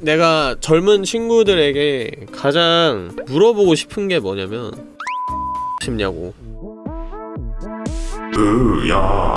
내가 젊은 친구들에게 가장 물어보고 싶은 게 뭐냐면 싶냐고. 으야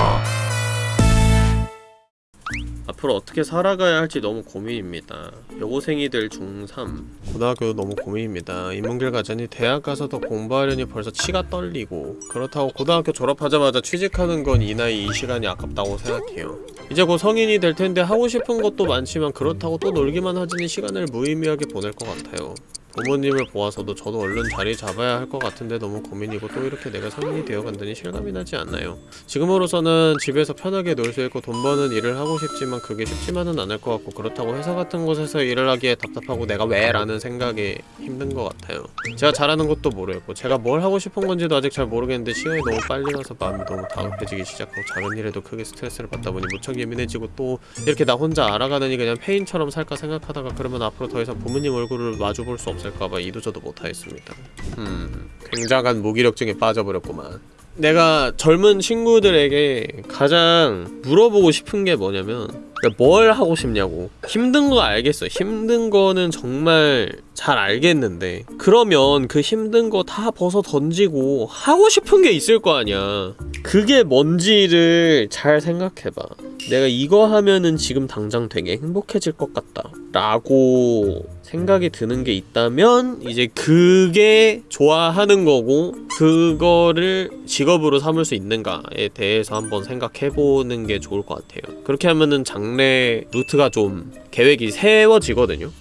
앞으로 어떻게 살아가야 할지 너무 고민입니다. 여고생이 될 중3 고등학교도 너무 고민입니다. 인문길 가자니 대학 가서 더 공부하려니 벌써 치가 떨리고 그렇다고 고등학교 졸업하자마자 취직하는 건 이 나이 이 시간이 아깝다고 생각해요. 이제 곧 성인이 될 텐데 하고 싶은 것도 많지만 그렇다고 또 놀기만 하지니 시간을 무의미하게 보낼 것 같아요. 부모님을 보아서도 저도 얼른 자리 잡아야 할 것 같은데 너무 고민이고 또 이렇게 내가 성인이 되어 간다니 실감이 나지 않나요? 지금으로서는 집에서 편하게 놀 수 있고 돈 버는 일을 하고 싶지만 그게 쉽지만은 않을 것 같고 그렇다고 회사 같은 곳에서 일을 하기에 답답하고 내가 왜? 라는 생각이 힘든 것 같아요. 제가 잘하는 것도 모르겠고 제가 뭘 하고 싶은 건지도 아직 잘 모르겠는데 시간이 너무 빨리 가서 마음이 너무 다급해지기 시작하고 작은 일에도 크게 스트레스를 받다 보니 무척 예민해지고 또 이렇게 나 혼자 알아가느니 그냥 페인처럼 살까 생각하다가 그러면 앞으로 더 이상 부모님 얼굴을 마주볼 수 없 을까봐 이도저도 못하겠습니다. 음, 굉장한 무기력증에 빠져버렸구만. 내가 젊은 친구들에게 가장 물어보고 싶은 게 뭐냐면 뭘 하고 싶냐고. 힘든 거 알겠어. 힘든 거는 정말 잘 알겠는데. 그러면 그 힘든 거 다 벗어 던지고 하고 싶은 게 있을 거 아니야. 그게 뭔지를 잘 생각해봐. 내가 이거 하면은 지금 당장 되게 행복해질 것 같다 라고 생각이 드는 게 있다면 이제 그게 좋아하는 거고 그거를 직업으로 삼을 수 있는가에 대해서 한번 생각해보는 게 좋을 것 같아요. 그렇게 하면은 장래 루트가 좀 계획이 세워지거든요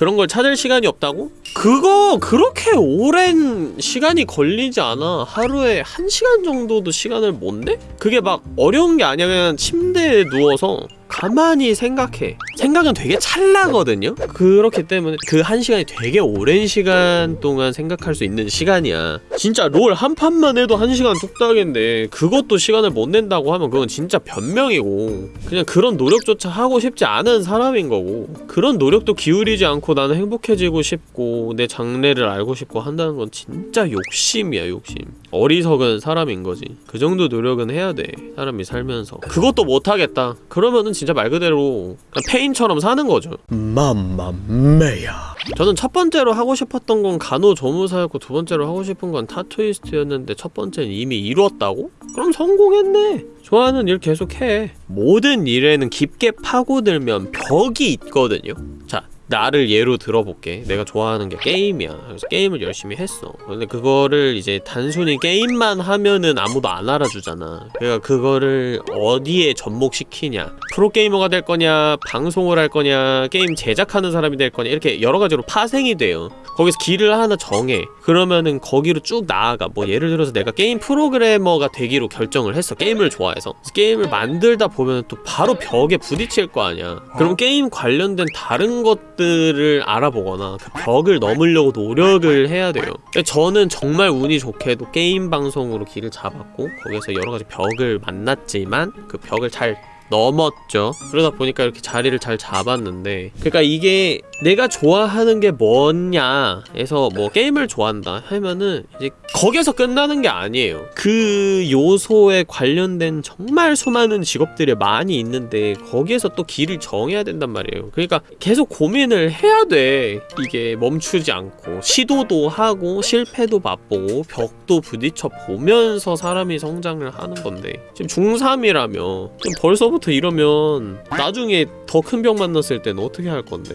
그런 걸 찾을 시간이 없다고? 그거 그렇게 오랜 시간이 걸리지 않아 하루에 한 시간 정도도 시간을 못 내? 그게 막 어려운 게 그냥 침대에 누워서 가만히 생각해 생각은 되게 찰나거든요? 그렇기 때문에 그 한 시간이 되게 오랜 시간 동안 생각할 수 있는 시간이야. 진짜 롤 한 판만 해도 한 시간 뚝딱인데 그것도 시간을 못 낸다고 하면 그건 진짜 변명이고 그냥 그런 노력조차 하고 싶지 않은 사람인 거고 그런 노력도 기울이지 않고 나는 행복해지고 싶고 내 장래를 알고 싶고 한다는 건 진짜 욕심이야 욕심. 어리석은 사람인 거지. 그 정도 노력은 해야 돼 사람이 살면서. 그것도 못하겠다. 그러면은 진짜 말 그대로 그냥 페인처럼 사는 거죠. 맘마메야. 저는 첫 번째로 하고 싶었던 건 간호조무사였고 두 번째로 하고 싶은 건 타투이스트였는데 첫 번째는 이미 이뤘다고? 그럼 성공했네. 좋아하는 일 계속해. 모든 일에는 깊게 파고들면 벽이 있거든요. 자 나를 예로 들어볼게. 내가 좋아하는 게 게임이야. 그래서 게임을 열심히 했어. 근데 그거를 이제 단순히 게임만 하면은 아무도 안 알아주잖아. 그러니까 그거를 어디에 접목시키냐 프로게이머가 될 거냐 방송을 할 거냐 게임 제작하는 사람이 될 거냐 이렇게 여러 가지로 파생이 돼요. 거기서 길을 하나 정해. 그러면은 거기로 쭉 나아가. 뭐 예를 들어서 내가 게임 프로그래머가 되기로 결정을 했어. 게임을 좋아해서. 게임을 만들다 보면 또 바로 벽에 부딪힐 거 아니야. 그럼 게임 관련된 다른 것들을 알아보거나 그 벽을 넘으려고 노력을 해야 돼요. 저는 정말 운이 좋게도 게임 방송으로 길을 잡았고 거기서 여러 가지 벽을 만났지만 그 벽을 잘 넘었죠. 그러다 보니까 이렇게 자리를 잘 잡았는데 그러니까 이게 내가 좋아하는 게 뭐냐 해서 뭐 게임을 좋아한다 하면은 이제 거기서 끝나는 게 아니에요. 그 요소에 관련된 정말 수많은 직업들이 많이 있는데 거기에서 또 길을 정해야 된단 말이에요. 그러니까 계속 고민을 해야 돼. 이게 멈추지 않고 시도도 하고 실패도 맛보고 벽도 부딪혀 보면서 사람이 성장을 하는 건데 지금 중3이라며 지금 벌써부터 이러면 나중에 더큰벽 만났을 때는 어떻게 할 건데?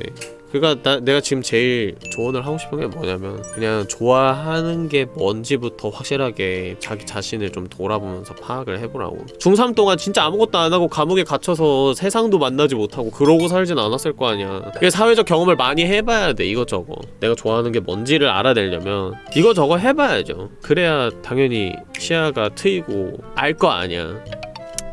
그니까 나, 내가 지금 제일 조언을 하고 싶은 게 뭐냐면 그냥 좋아하는 게 뭔지부터 확실하게 자기 자신을 좀 돌아보면서 파악을 해보라고. 중3 동안 진짜 아무것도 안 하고 감옥에 갇혀서 세상도 만나지 못하고 그러고 살진 않았을 거 아니야. 그게 사회적 경험을 많이 해봐야 돼 이것저것 내가 좋아하는 게 뭔지를 알아내려면 이거저거 해봐야죠. 그래야 당연히 시야가 트이고 알 거 아니야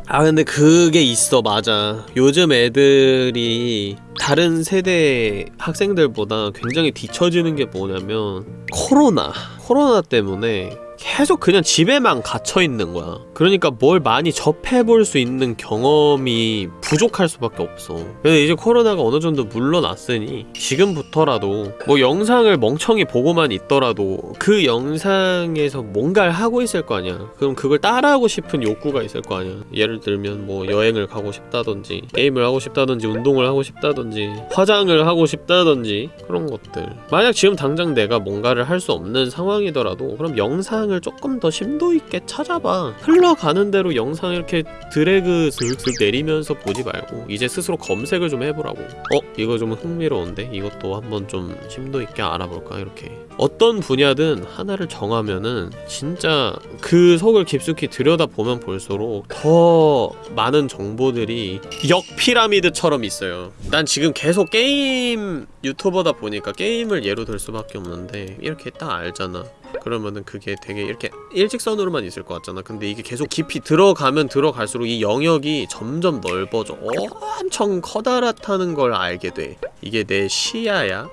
아 근데 그게 있어 맞아. 요즘 애들이 다른 세대 학생들보다 굉장히 뒤처지는 게 뭐냐면 코로나. 코로나 때문에 계속 그냥 집에만 갇혀 있는 거야. 그러니까 뭘 많이 접해볼 수 있는 경험이 부족할 수밖에 없어. 근데 이제 코로나가 어느 정도 물러났으니 지금부터라도 뭐 영상을 멍청이 보고만 있더라도 그 영상에서 뭔가를 하고 있을 거 아니야. 그럼 그걸 따라하고 싶은 욕구가 있을 거 아니야. 예를 들면 뭐 여행을 가고 싶다든지 게임을 하고 싶다든지 운동을 하고 싶다든지 화장을 하고 싶다든지 그런 것들. 만약 지금 당장 내가 뭔가를 할 수 없는 상황이더라도 그럼 영상을 조금 더 심도 있게 찾아봐. 흘러가는 대로 영상 이렇게 드래그 슥슥 내리면서 보지 말고 이제 스스로 검색을 좀 해보라고. 어 이거 좀 흥미로운데 이것도 한번 좀 심도 있게 알아볼까 이렇게. 어떤 분야든 하나를 정하면은 진짜 그 속을 깊숙이 들여다 보면 볼수록 더 많은 정보들이 역 피라미드처럼 있어요. 난 지금 계속 게임 유튜버다 보니까 게임을 예로 들 수밖에 없는데 이렇게 딱 알잖아. 그러면은 그게 되게 이렇게 일직선으로만 있을 것 같잖아. 근데 이게 계속 깊이 들어가면 들어갈수록 이 영역이 점점 넓어져. 엄청 커다랗다는 걸 알게 돼. 이게 내 시야야?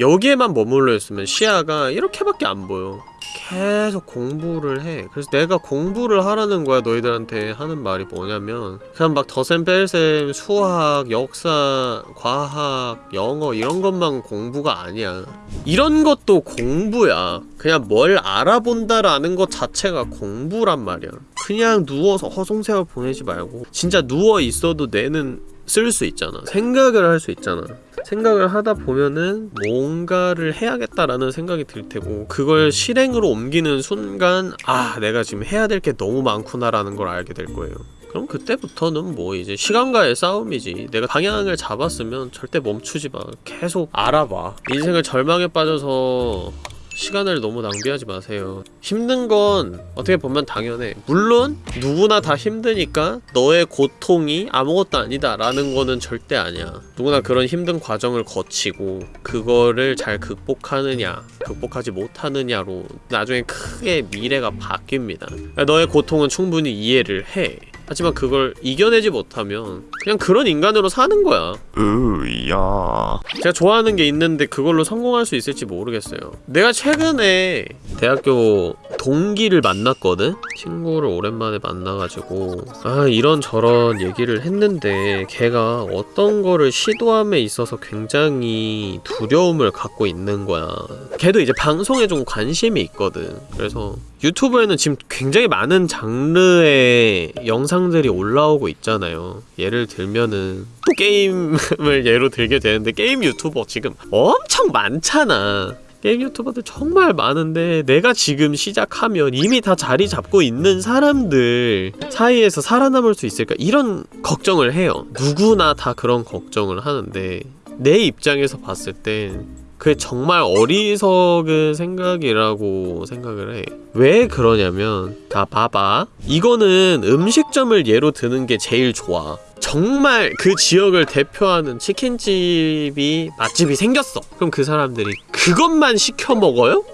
여기에만 머물러 있으면 시야가 이렇게밖에 안 보여. 계속 공부를 해. 그래서 내가 공부를 하라는 거야, 너희들한테 하는 말이 뭐냐면, 그냥 막 덧셈 뺄셈, 수학, 역사, 과학, 영어, 이런 것만 공부가 아니야. 이런 것도 공부야. 그냥 뭘 알아본다라는 것 자체가 공부란 말이야. 그냥 누워서 허송세월 보내지 말고, 진짜 누워 있어도 뇌는 쓸 수 있잖아. 생각을 할 수 있잖아. 생각을 하다 보면은 뭔가를 해야겠다라는 생각이 들 테고 그걸 실행으로 옮기는 순간 아 내가 지금 해야 될 게 너무 많구나라는 걸 알게 될 거예요. 그럼 그때부터는 뭐 이제 시간과의 싸움이지. 내가 방향을 잡았으면 절대 멈추지 마. 계속 알아봐. 인생을 절망에 빠져서 시간을 너무 낭비하지 마세요. 힘든 건 어떻게 보면 당연해. 물론 누구나 다 힘드니까 너의 고통이 아무것도 아니다 라는 거는 절대 아니야. 누구나 그런 힘든 과정을 거치고 그거를 잘 극복하느냐 극복하지 못하느냐로 나중에 크게 미래가 바뀝니다. 너의 고통은 충분히 이해를 해. 하지만 그걸 이겨내지 못하면 그냥 그런 인간으로 사는 거야. 으야 제가 좋아하는 게 있는데 그걸로 성공할 수 있을지 모르겠어요. 내가 최근에 대학교 동기를 만났거든? 친구를 오랜만에 만나가지고 아 이런저런 얘기를 했는데 걔가 어떤 거를 시도함에 있어서 굉장히 두려움을 갖고 있는 거야. 걔도 이제 방송에 좀 관심이 있거든. 그래서 유튜브에는 지금 굉장히 많은 장르의 영상 들이 올라오고 있잖아요. 예를 들면은 또 게임을 예로 들게 되는데 게임 유튜버 지금 엄청 많잖아. 게임 유튜버들 정말 많은데 내가 지금 시작하면 이미 다 자리 잡고 있는 사람들 사이에서 살아남을 수 있을까 이런 걱정을 해요. 누구나 다 그런 걱정을 하는데 내 입장에서 봤을 땐 그게 정말 어리석은 생각이라고 생각을 해. 왜 그러냐면, 다 봐봐. 이거는 음식점을 예로 드는 게 제일 좋아. 정말 그 지역을 대표하는 치킨집이 맛집이 생겼어. 그럼 그 사람들이 그것만 시켜 먹어요?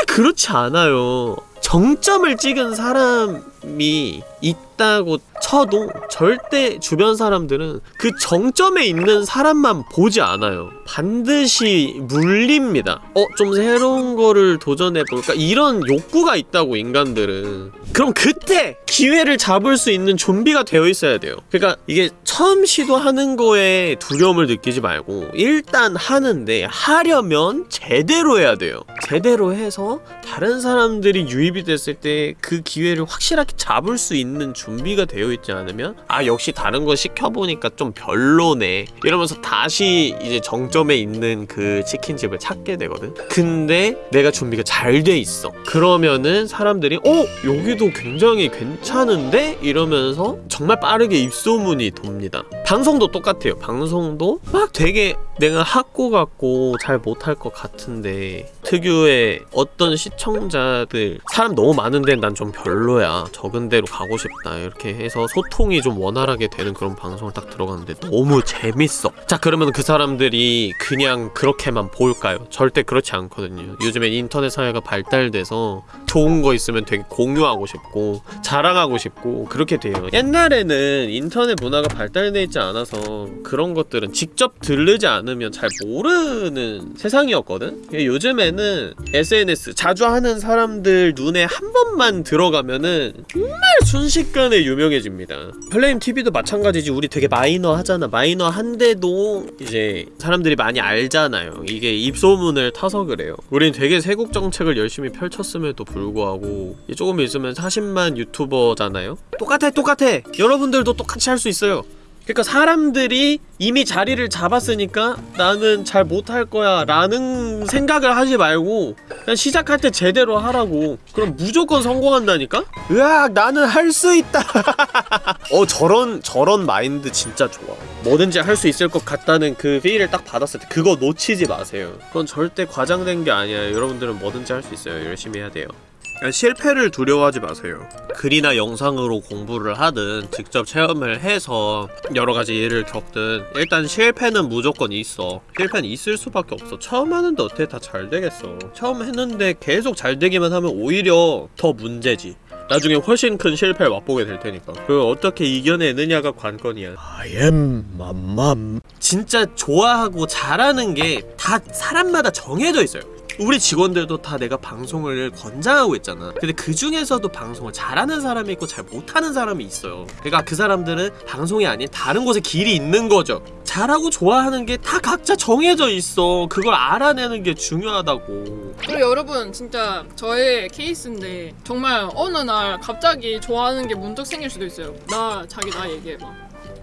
절대 그렇지 않아요. 정점을 찍은 사람이 있다고 쳐도 절대 주변 사람들은 그 정점에 있는 사람만 보지 않아요. 반드시 물립니다. 어, 좀 새로운 거를 도전해볼까? 이런 욕구가 있다고, 인간들은. 그럼 그때 기회를 잡을 수 있는 좀비가 되어 있어야 돼요. 그러니까 이게 처음 시도하는 거에 두려움을 느끼지 말고 일단 하는데 하려면 제대로 해야 돼요. 제대로 해서 다른 사람들이 유입이 됐을 때 그 기회를 확실하게 잡을 수 있는 준비가 되어 있지 않으면 아 역시 다른 거 시켜보니까 좀 별로네 이러면서 다시 이제 정점에 있는 그 치킨집을 찾게 되거든 근데 내가 준비가 잘 돼 있어 그러면은 사람들이 어? 여기도 굉장히 괜찮은데? 이러면서 정말 빠르게 입소문이 돕니다 的。 방송도 똑같아요. 방송도 막 되게 내가 학고 같고 잘 못할 것 같은데 특유의 어떤 시청자들 사람 너무 많은데 난 좀 별로야. 적은 데로 가고 싶다. 이렇게 해서 소통이 좀 원활하게 되는 그런 방송을 딱 들어갔는데 너무 재밌어. 자 그러면 그 사람들이 그냥 그렇게만 볼까요? 절대 그렇지 않거든요. 요즘엔 인터넷 사회가 발달돼서 좋은 거 있으면 되게 공유하고 싶고 자랑하고 싶고 그렇게 돼요. 옛날에는 인터넷 문화가 발달돼 있지 않아서 그런 것들은 직접 들르지 않으면 잘 모르는 세상이었거든? 요즘에는 SNS 자주 하는 사람들 눈에 한 번만 들어가면은 정말 순식간에 유명해집니다. 플레임 TV도 마찬가지지 우리 되게 마이너 하잖아. 마이너 한데도 이제 사람들이 많이 알잖아요. 이게 입소문을 타서 그래요. 우린 되게 세국 정책을 열심히 펼쳤음에도 불구하고 조금 있으면 40만 유튜버잖아요. 똑같아 똑같아. 여러분들도 똑같이 할 수 있어요. 그러니까 사람들이 이미 자리를 잡았으니까 나는 잘 못할 거야 라는 생각을 하지 말고 그냥 시작할 때 제대로 하라고. 그럼 무조건 성공한다니까? 으악 나는 할 수 있다. 어 저런 저런 마인드 진짜 좋아. 뭐든지 할 수 있을 것 같다는 그 필을 딱 받았을 때 그거 놓치지 마세요. 그건 절대 과장된 게 아니야 여러분들은 뭐든지 할 수 있어요. 열심히 해야 돼요 실패를 두려워하지 마세요. 글이나 영상으로 공부를 하든 직접 체험을 해서 여러 가지 일을 겪든 일단 실패는 무조건 있어. 실패는 있을 수밖에 없어. 처음 하는데 어떻게 다 잘 되겠어. 처음 했는데 계속 잘 되기만 하면 오히려 더 문제지. 나중에 훨씬 큰 실패를 맛보게 될 테니까. 그걸 어떻게 이겨내느냐가 관건이야. I am 맘맘. 진짜 좋아하고 잘하는 게 다 사람마다 정해져 있어요. 우리 직원들도 다 내가 방송을 권장하고 있잖아. 근데 그 중에서도 방송을 잘하는 사람이 있고 잘 못하는 사람이 있어요. 그러니까 그 사람들은 방송이 아닌 다른 곳에 길이 있는 거죠. 잘하고 좋아하는 게 다 각자 정해져 있어. 그걸 알아내는 게 중요하다고. 그리고 여러분 진짜 저의 케이스인데 정말 어느 날 갑자기 좋아하는 게 문득 생길 수도 있어요. 나 자기 나 얘기해봐.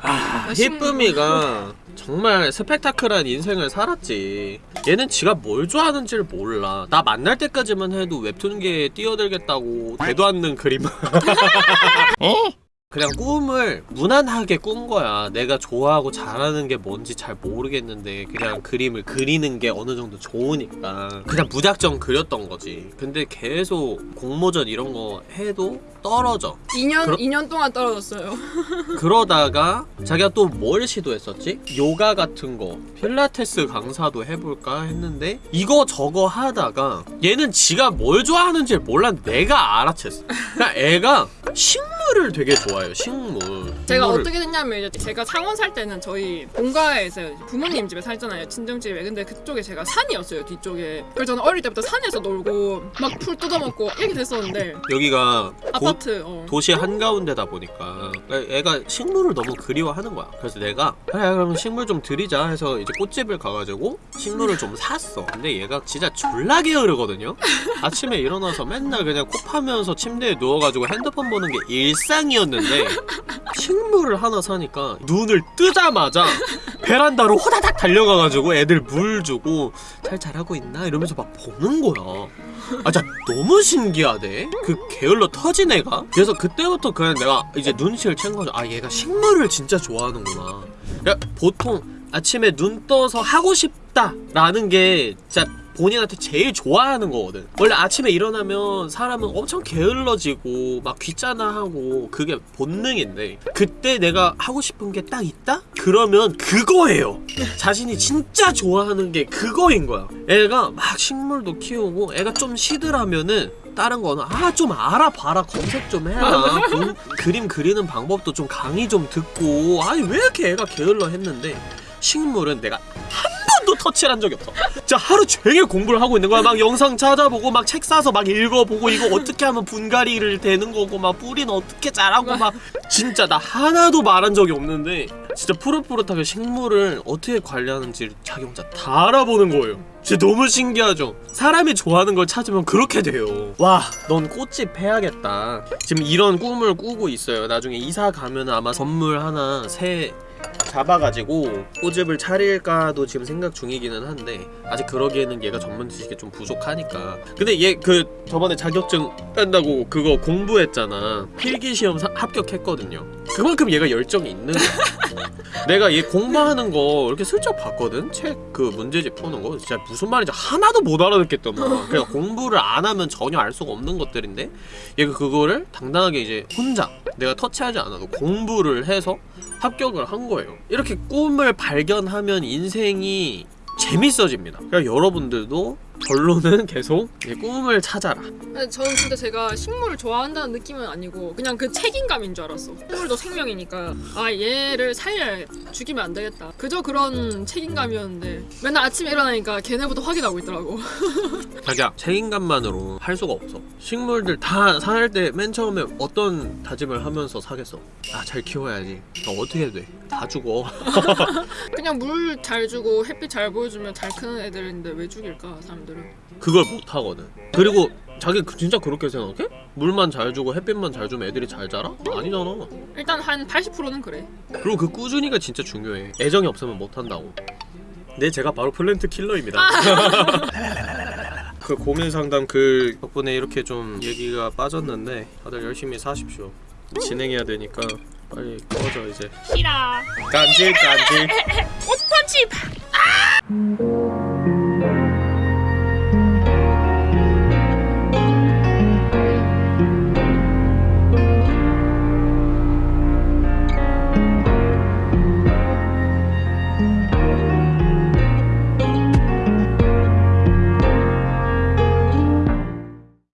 아, 심- 히쁨이가 정말 스펙타클한 인생을 살았지. 얘는 지가 뭘 좋아하는지를 몰라. 나 만날 때까지만 해도 웹툰계에 뛰어들겠다고 대도 않는 그림. 그냥 꿈을 무난하게 꾼 거야. 내가 좋아하고 잘하는 게 뭔지 잘 모르겠는데 그냥 그림을 그리는 게 어느 정도 좋으니까 그냥 무작정 그렸던 거지. 근데 계속 공모전 이런 거 해도 떨어져. 2년 그럼- 2년 동안 떨어졌어요 그러다가 자기가 또 뭘 시도했었지? 요가 같은 거 필라테스 강사도 해볼까 했는데 이거 저거 하다가 얘는 지가 뭘 좋아하는지 몰라 내가 알아챘어 그러니까 애가 식물 을 되게 좋아해요 식물. 제가 식물을- 어떻게 됐냐면 이제 제가 창원 살 때는 저희 본가에서 부모님 집에 살잖아요 친정집에. 근데 그쪽에 제가 산이었어요 뒤쪽에. 그래서 저는 어릴 때부터 산에서 놀고 막 풀 뜯어먹고 이렇게 됐었는데 여기가 도, 아파트 어. 도시 한가운데다 보니까 애가 식물을 너무 그리워하는 거야. 그래서 내가 그래 그럼 식물 좀 들이자. 해서 이제 꽃집을 가가지고 식물을 좀 샀어. 근데 얘가 진짜 졸라 게으르거든요. 아침에 일어나서 맨날 그냥 코 파면서 침대에 누워가지고 핸드폰 보는 게 일 상이었는데 식물을 하나 사니까 눈을 뜨자마자 베란다로 호다닥 달려가가지고 애들 물 주고 잘 자라고 있나 이러면서 막 보는 거야. 아 진짜 너무 신기하대. 그 게을러 터진 애가. 그래서 그때부터 그냥 내가 이제 눈치를 챈 거죠. 아 얘가 식물을 진짜 좋아하는구나. 야, 보통 아침에 눈 떠서 하고 싶다 라는 게 진짜 본인한테 제일 좋아하는 거거든. 원래 아침에 일어나면 사람은 엄청 게을러지고 막 귀찮아하고 그게 본능인데 그때 내가 하고 싶은 게 딱 있다? 그러면 그거예요. 자신이 진짜 좋아하는 게 그거인 거야. 애가 막 식물도 키우고 애가 좀 시들하면은 다른 거는 아 좀 알아봐라. 검색 좀 해라. 그, 그림 그리는 방법도 좀 강의 좀 듣고. 아니 왜 이렇게 애가 게을러 했는데 식물은 내가 한 번도 터치를 한 적이 없어. 진짜 하루 종일 공부를 하고 있는 거야. 막 영상 찾아보고 막 책 사서 막 읽어보고 이거 어떻게 하면 분갈이를 되는 거고 막 뿌리는 어떻게 자라고 막. 진짜 나 하나도 말한 적이 없는데 진짜 푸릇푸릇하게 식물을 어떻게 관리하는지 자기 혼자 다 알아보는 거예요. 진짜 너무 신기하죠? 사람이 좋아하는 걸 찾으면 그렇게 돼요. 와 넌 꽃집 해야겠다. 지금 이런 꿈을 꾸고 있어요. 나중에 이사 가면 아마 선물 하나 새 잡아가지고 꼬집을 차릴까도 지금 생각 중이기는 한데 아직 그러기에는 얘가 전문 지식이 좀 부족하니까. 근데 얘 그 저번에 자격증 딴다고 그거 공부했잖아. 필기시험 사- 합격했거든요. 그만큼 얘가 열정이 있는 거야. 내가 얘 공부하는 거 이렇게 슬쩍 봤거든? 책 그 문제집 푸는 거? 진짜 무슨 말인지 하나도 못 알아듣겠던 거야. 그러니까 공부를 안 하면 전혀 알 수가 없는 것들인데 얘가 그거를 당당하게 이제 혼자 내가 터치하지 않아도 공부를 해서 합격을 한 거예요. 이렇게 꿈을 발견하면 인생이 재밌어집니다. 그러니까 여러분들도 결론은 계속 이 꿈을 찾아라. 근데 저는 진짜 제가 식물을 좋아한다는 느낌은 아니고 그냥 그 책임감인 줄 알았어. 식물도 생명이니까. 아 얘를 살려야 죽이면 안 되겠다. 그저 그런 책임감이었는데 맨날 아침에 일어나니까 걔네부터 확인하고 있더라고. 자기야 책임감만으로 할 수가 없어. 식물들 다 살 때 맨 처음에 어떤 다짐을 하면서 사겠어? 아 잘 키워야지. 어, 어떻게 돼 다 죽어. 그냥 물 잘 주고 햇빛 잘 보여주면 잘 크는 애들인데 왜 죽일까 사람들 은? 그걸 못 하거든 그리고 자기 그- 진짜 그렇게 생각해? 물만 잘 주고 햇빛만 잘 주면 애들이 잘 자라? 아니잖아 일단 한 80%는 그래. 그리고 그 꾸준히가 진짜 중요해 애정이 없으면 못한다고 네 제가 바로 플랜트 킬러입니다 그 고민 상담 글 덕분에 이렇게 좀 얘기가 빠졌는데 다들 열심히 사십시오 진행해야 되니까 빨리 꺼져 이제 싫어. 간질 간질 옷펀치.